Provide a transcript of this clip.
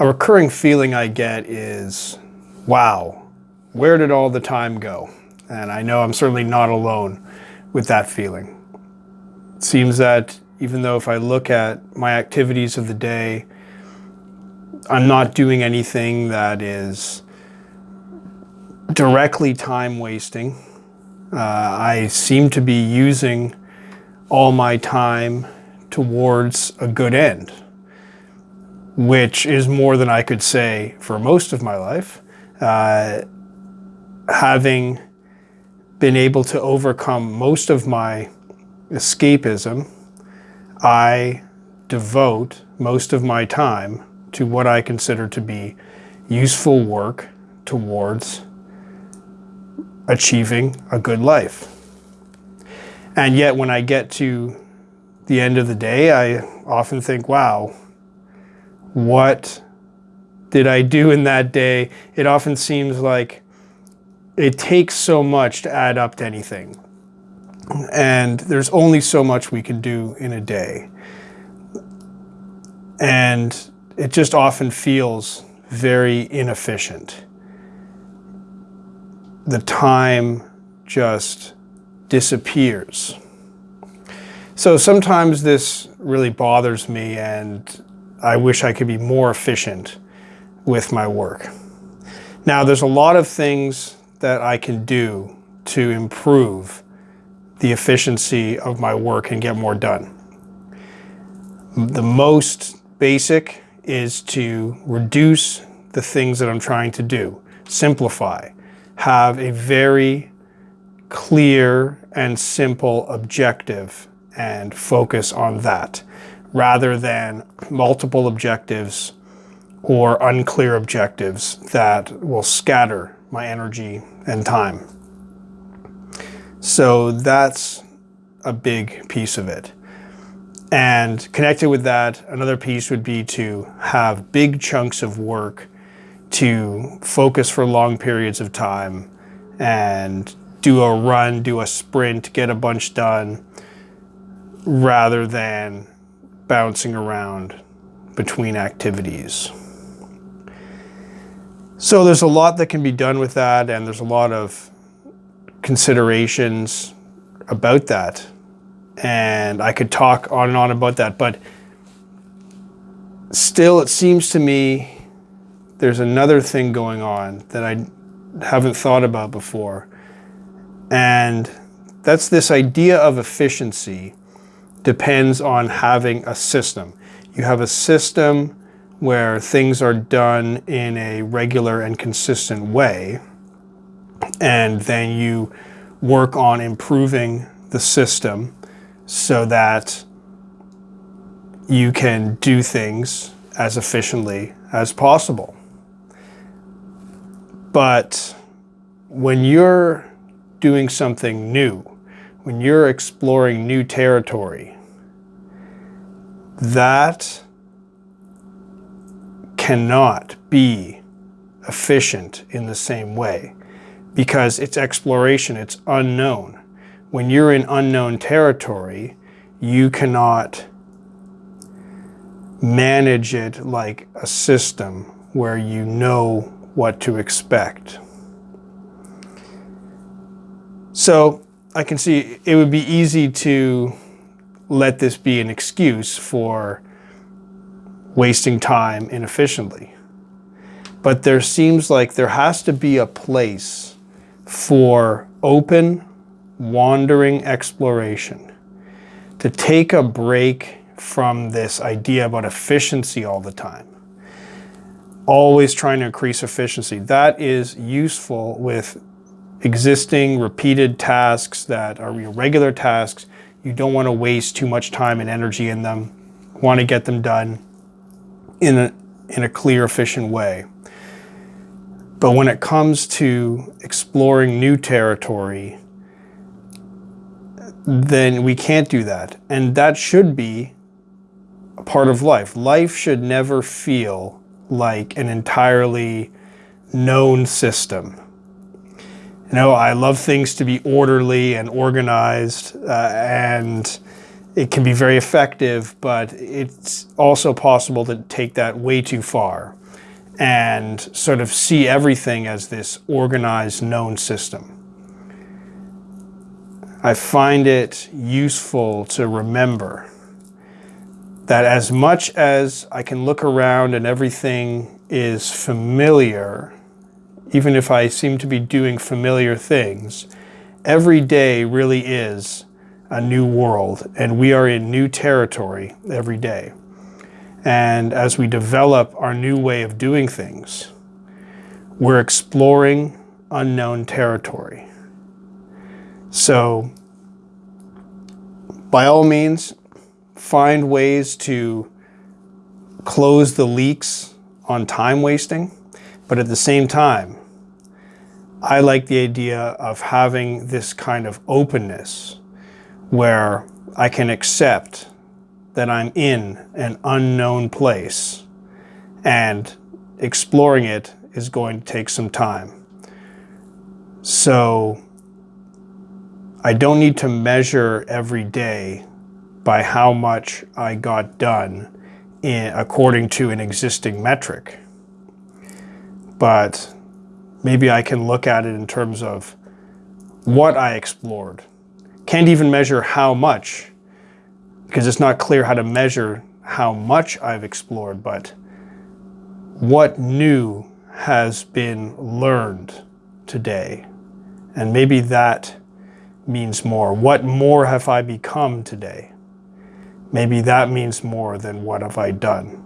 A recurring feeling I get is, wow, where did all the time go? And I know I'm certainly not alone with that feeling. It seems that even though if I look at my activities of the day, I'm not doing anything that is directly time wasting. Uh, I seem to be using all my time towards a good end, which is more than I could say for most of my life. Uh, having been able to overcome most of my escapism, I devote most of my time to what I consider to be useful work towards achieving a good life. And yet when I get to the end of the day, I often think, wow, what did I do in that day? It often seems like it takes so much to add up to anything. And there's only so much we can do in a day. And it just often feels very inefficient. The time just disappears. So sometimes this really bothers me and I wish I could be more efficient with my work. Now there's a lot of things that I can do to improve the efficiency of my work and get more done. The most basic is to reduce the things that I'm trying to do, simplify, have a very clear and simple objective and focus on that rather than multiple objectives or unclear objectives that will scatter my energy and time. So that's a big piece of it. And connected with that, another piece would be to have big chunks of work to focus for long periods of time and do a run, do a sprint, get a bunch done, rather than bouncing around between activities. So there's a lot that can be done with that and there's a lot of considerations about that. And I could talk on and on about that, but still it seems to me there's another thing going on that I haven't thought about before. And that's this idea of efficiency depends on having a system. You have a system where things are done in a regular and consistent way, and then you work on improving the system so that you can do things as efficiently as possible. But when you're doing something new, when you're exploring new territory, that cannot be efficient in the same way because it's exploration, it's unknown. When you're in unknown territory, you cannot manage it like a system where you know what to expect. So I can see it would be easy to let this be an excuse for wasting time inefficiently. But there seems like there has to be a place for open, wandering exploration. To take a break from this idea about efficiency all the time. Always trying to increase efficiency. That is useful with existing repeated tasks that are regular tasks. You don't want to waste too much time and energy in them. want to get them done in a, in a clear, efficient way. But when it comes to exploring new territory, then we can't do that. And that should be a part of life. Life should never feel like an entirely known system know, I love things to be orderly and organized uh, and it can be very effective, but it's also possible to take that way too far and sort of see everything as this organized known system. I find it useful to remember that as much as I can look around and everything is familiar, even if I seem to be doing familiar things, every day really is a new world and we are in new territory every day. And as we develop our new way of doing things, we're exploring unknown territory. So by all means, find ways to close the leaks on time wasting, but at the same time, I like the idea of having this kind of openness where I can accept that I'm in an unknown place and exploring it is going to take some time. So I don't need to measure every day by how much I got done in, according to an existing metric. But maybe I can look at it in terms of what I explored can't even measure how much because it's not clear how to measure how much I've explored, but what new has been learned today. And maybe that means more. What more have I become today? Maybe that means more than what have I done.